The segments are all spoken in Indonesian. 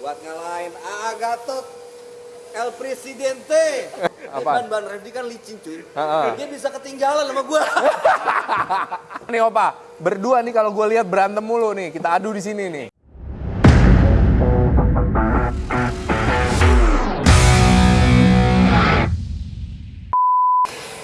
buat ngalahin AA Gatot El Presidente. Apaan? Kan Ban Refdi kan licin cuy. Dia bisa ketinggalan sama gua. Nih Opa, berdua nih kalau gue lihat berantem mulu nih, kita adu di sini nih.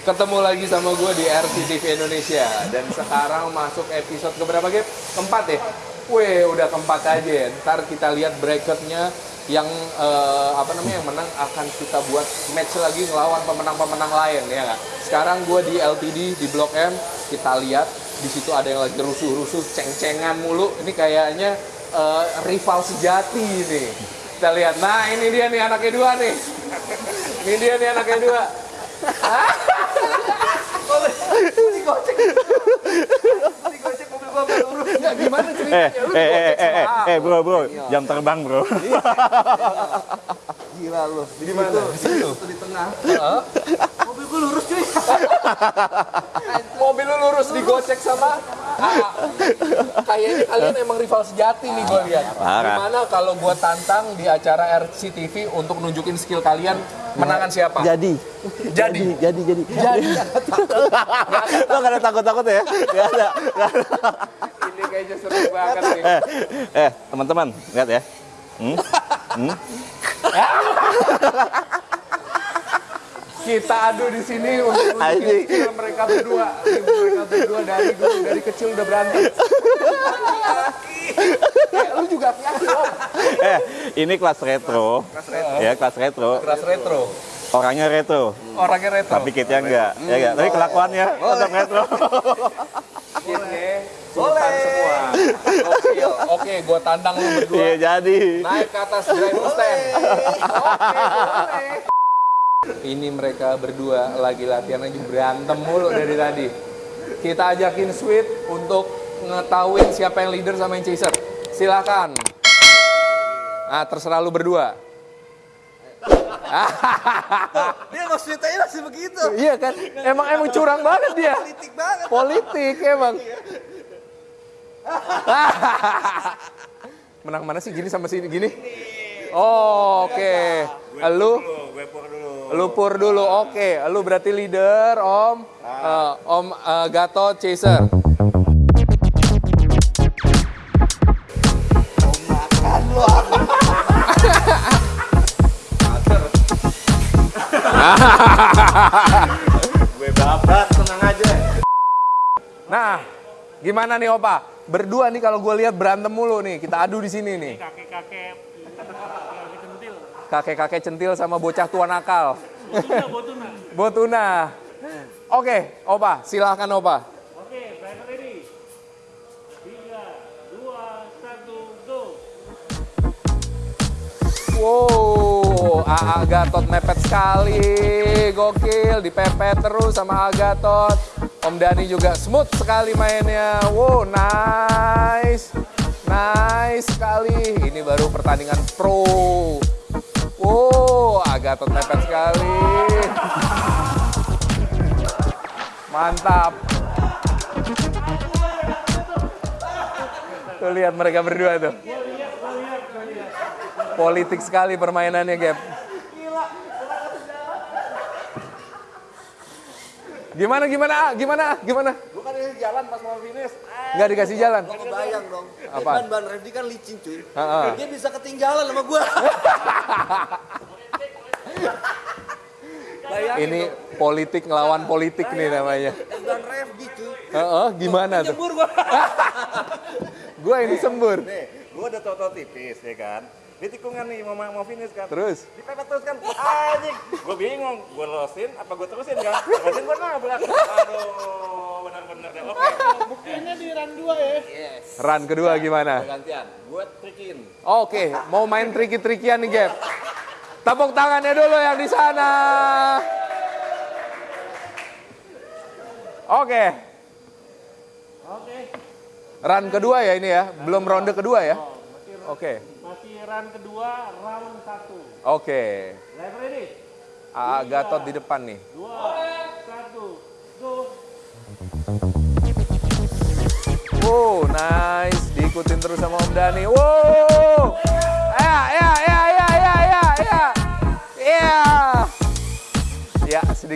Ketemu lagi sama gue di RCTV Indonesia dan sekarang masuk episode keberapa Gap? Keempat ya? Wih, udah keempat aja. Ntar kita lihat bracketnya yang eh, apa namanya yang menang akan kita buat match lagi ngelawan pemenang-pemenang lain ya nggak? Sekarang gue di LTD di Blok M kita lihat di situ ada yang lagi rusuh-rusuh, ceng-cengan mulu. Ini kayaknya eh, rival sejati ini. Kita lihat. Nah ini dia nih anaknya dua nih. Ini dia nih anaknya dua. Digocek. Digocek mobil gua nggak lurus. Nggak, gimana Eh, ceritanya? Lu eh, eh, eh, eh, sama A. eh, bro, bro, jam terbang, bro. Gila lu. Di Di mana? di situ di tengah. Heeh. Mobil gua lurus cuy. Mobil lu lurus digocek sama. Kayaknya kalian emang rival sejati nih gue lihat. Gimana kalau gue tantang di acara RCTV untuk nunjukin skill kalian menangan siapa? Jadi. Jadi. Jadi, jadi. Jadi. Lo gak ada takut-takut ya? Gak ada. Gak ada. Ini kayaknya seru banget nih. Eh, eh, teman-teman, lihat ya. Hmm? Hmm? Kita adu di sini untuk mereka berdua. Ini mereka berdua dari dulu dari kecil udah berantem. Eh, lu juga om. Eh, ini kelas retro. Ya, kelas retro. Keras retro. Orangnya retro, Orangnya retro. tapi kitnya enggak. Ya enggak, tapi kelakuannya tetap retro. Oke, sultan semua. Oke, oke, gue tandang lu berdua. Iya, jadi. Naik ke atas driver stand. Oke, boleh. Ini mereka berdua lagi latihan aja berantem mulu dari tadi. Kita ajakin Sweet untuk ngetahuin siapa yang leader sama yang chaser. Silakan. Ah, terserah lu berdua. Dia mau ceritanya masih begitu. Iya kan? Emang emang curang banget dia. Politik banget. Politik emang. Menang mana sih gini sama sini gini? Oh, oke. Lu lu pur dulu. Oke, lu berarti leader, Om. Eh, om eh, Gatot Chaser. Gue babat, tenang aja. Nah, gimana nih Opa? Berdua nih kalau gue lihat berantem mulu nih. Kita adu di sini nih. kakek-kakek Kakek-kakek centil sama bocah tua nakal. botuna botuna Botuna. Oke, Opa, silahkan Opa. oke driver ready tiga dua satu go Wow, AA Gatot mepet sekali, gokil, dipepet terus sama AA Gatot. Om Dani juga smooth sekali mainnya. Wow, nice, nice sekali. Ini baru pertandingan pro. Gatot mepet sekali. Mantap. Tuh lihat mereka berdua tuh. Politik sekali permainannya, Gap. Gimana, gimana, gimana, gimana? Gua kan ini jalan pas mau finish. Nggak dikasih jalan? Gua kebayang dong. Apaan? Ban Ban Refdi kan licin cuy. Dia bisa ketinggalan sama gua. Bayangin Ini dong. politik ngelawan politik nih namanya. Ban Refdi cuy. Heeh, gimana tuh? Nyebur gua. Gua ini sembur. Nih, gue udah tau-tau tipis, ya kan? Di tikungan nih, mau, mau finish kan? Terus? Dipepet terus kan? Anjing! Gue bingung, gue losin apa gue terusin kan? Terusin gue nabrak. Aduh, bener-bener deh. Oke. buktinya di run 2 ya Yes. Run kedua gimana? Gantian. Gua trikin. Oke, mau main triki-trikian nih, Gap. Tepuk tangannya dulu yang di sana. Oke. oke Run kedua ya ini ya, belum ronde kedua ya. Oke, masih run kedua round 1 oke. driver ready AA Gatot di depan nih. dua satu go Wow, nice. Diikutin terus sama Om Dani. Wow.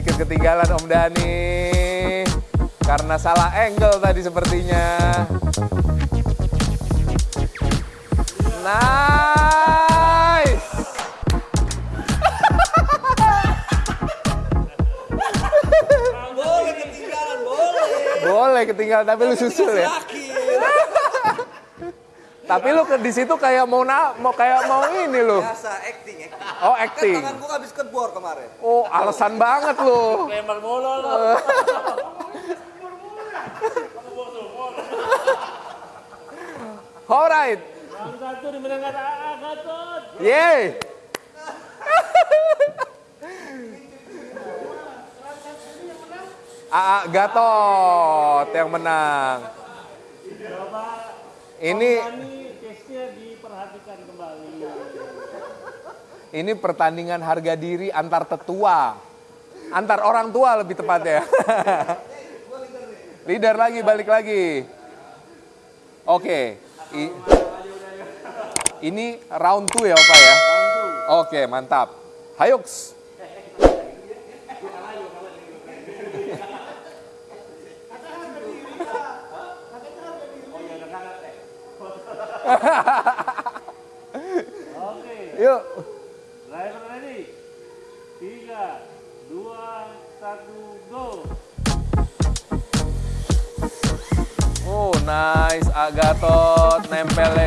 Sedikit ketinggalan Om Dani. Karena salah angle tadi sepertinya. Nice. Boleh ketinggalan, boleh. Boleh ketinggalan tapi lu susul ya. Tapi lu ke di situ kayak mau na mau kayak mau ini lu. Biasa acting, acting. Oh, Kan acting. tangan gua habis kebor kemarin. Oh, alasan banget lu. Lempar mulu lo. Alright. Satu dimenangkan AA Gatot. Yeay. Aa Gatot yang menang. Ini ini pertandingan harga diri antar tetua. Antar orang tua lebih tepatnya. Leader lagi, balik lagi. Oke. I- ini round 2 ya, Opa ya? Oke, mantap. Hayuks.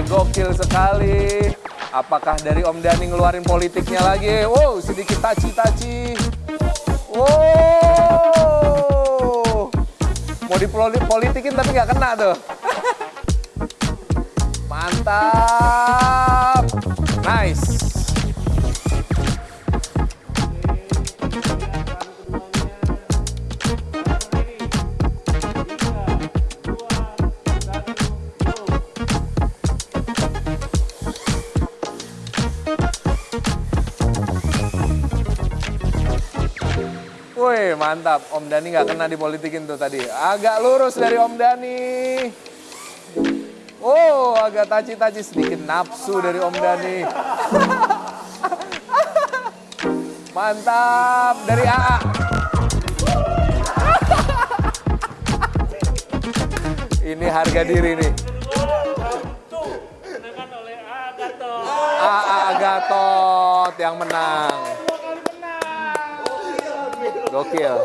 gokil sekali. Apakah dari Om Dani ngeluarin politiknya lagi? Wow, sedikit taci-taci. Wow. Mau dipolitikin tapi nggak kena tuh. Mantap. Nice. Mantap. Om Dani nggak kena dipolitikin tuh tadi. Agak lurus dari Om Dani. Oh, agak taci-taci sedikit nafsu dari Om Dani. Mantap dari AA. Ini harga diri nih. AA Gatot yang menang. Gokil.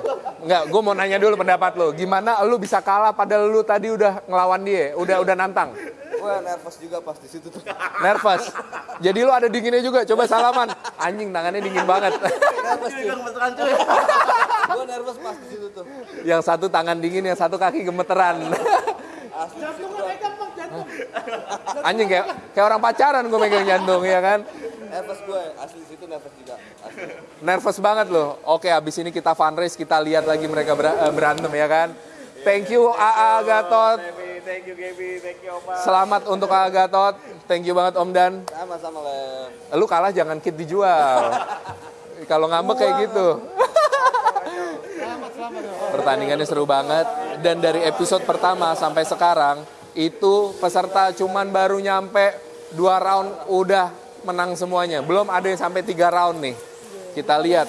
Enggak, gue mau nanya dulu pendapat lo. Gimana lu bisa kalah padahal lu tadi udah ngelawan dia, udah udah nantang. Gua nervous juga pas di situ tuh. Nervous. Jadi lu ada dinginnya juga. Coba salaman. Anjing tangannya dingin banget. nervous cuy. Gua nervous pas di situ tuh. yang satu tangan dingin, yang satu kaki gemeteran. Asli. Anjing kayak kayak orang pacaran gue megang jantung ya kan. Nervous gue, asli situ nervous juga. Nervous banget loh. Oke, habis ini kita fundraise, kita lihat lagi mereka ber- eh, berantem ya kan. Thank you AA Gatot. Thank you Gaby, thank you Opa. Selamat untuk AA Gatot. Thank you banget Om Dan. Sama-sama Lev. Lu kalah jangan kit dijual. Kalau ngambek kayak gitu. Pertandingannya seru banget dan dari episode pertama sampai sekarang itu peserta cuman baru nyampe dua round udah menang semuanya. Belum ada yang sampai tiga round nih. Kita lihat.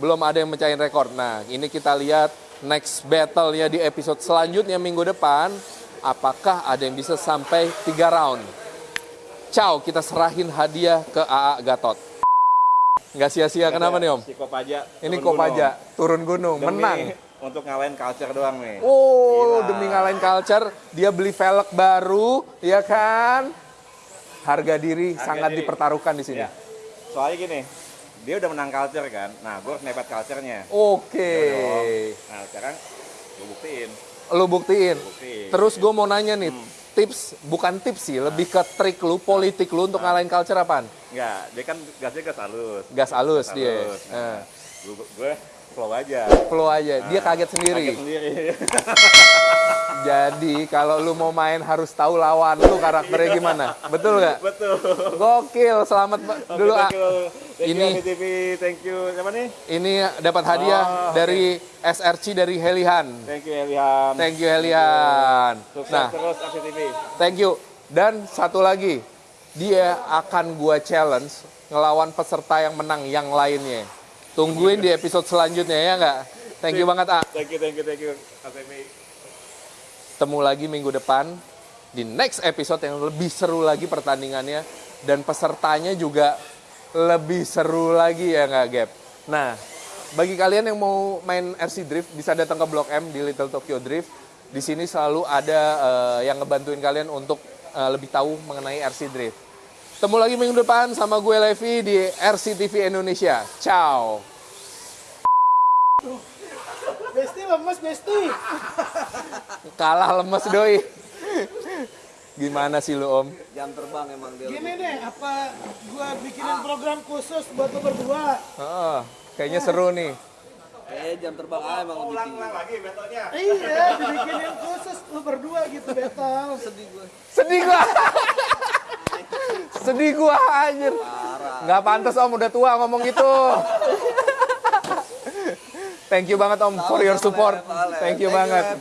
Belum ada yang mecahin rekor. Nah, ini kita lihat next battle-nya di episode selanjutnya minggu depan. Apakah ada yang bisa sampai tiga round? Ciao, kita serahin hadiah ke AA Gatot. Nggak sia-sia, kenapa nih Om? Si Kopaja. Ini. Kopaja, turun gunung, Demi menang. Untuk ngalahin culture doang nih. Oh, Gila. demi ngalahin culture, dia beli velg baru, ya kan? Harga diri Harga sangat diri. dipertaruhkan di sini. Ya. Soalnya gini, dia udah menang culture kan. Nah, gue harus nepet culture-nya. Oke, Nah, sekarang gue buktiin. lu buktiin. Buktiin. Terus gue mau nanya nih, tips, bukan tips sih, lebih ke trik lu, politik lu untuk ngalahin culture apaan? Enggak, dia kan gasnya gas halus. Gas halus Gas dia. halus. Nah, Nah, gue, flow aja. flow aja, dia kaget sendiri. Kaget sendiri. Jadi kalau lu mau main harus tahu lawan lu karakternya gimana. Betul nggak? Betul. Gokil, selamat ba- dulu ah. thank you, thank Ini- you TV, thank you. Siapa nih? Ini dapat hadiah Oh, dari SRC dari Helihan. Thank you Elian. Thank you Helihan. Sukses Nah, terus TV. thank you. Dan satu lagi, dia akan gua challenge ngelawan peserta yang menang yang lainnya. Tungguin di episode selanjutnya ya nggak? Thank you banget, A. Thank you, thank you, thank you. Ketemu lagi minggu depan di next episode yang lebih seru lagi pertandingannya dan pesertanya juga lebih seru lagi ya nggak Gap. Nah, bagi kalian yang mau main RC Drift bisa datang ke Blok M di Little Tokyo Drift. Di sini selalu ada eh, yang ngebantuin kalian untuk eh, lebih tahu mengenai RC Drift. Ketemu lagi minggu depan sama gue Levi di RC TV Indonesia. Ciao. Besti lemes, Besti. Kalah lemes doi. Gimana sih lu Om? Jam terbang emang dia. Gini deh, apa gua bikinin program khusus buat lo berdua? Heeh, kayaknya seru nih. Eh jam terbang A emang lebih tinggi. lagi betonya. Iya, dibikinin khusus lo berdua gitu, Betal. Sedih gue. Sedih gua. Sedih gua anjir. Nggak pantas Om udah tua ngomong gitu. Thank you banget Om for your support. Thank you banget.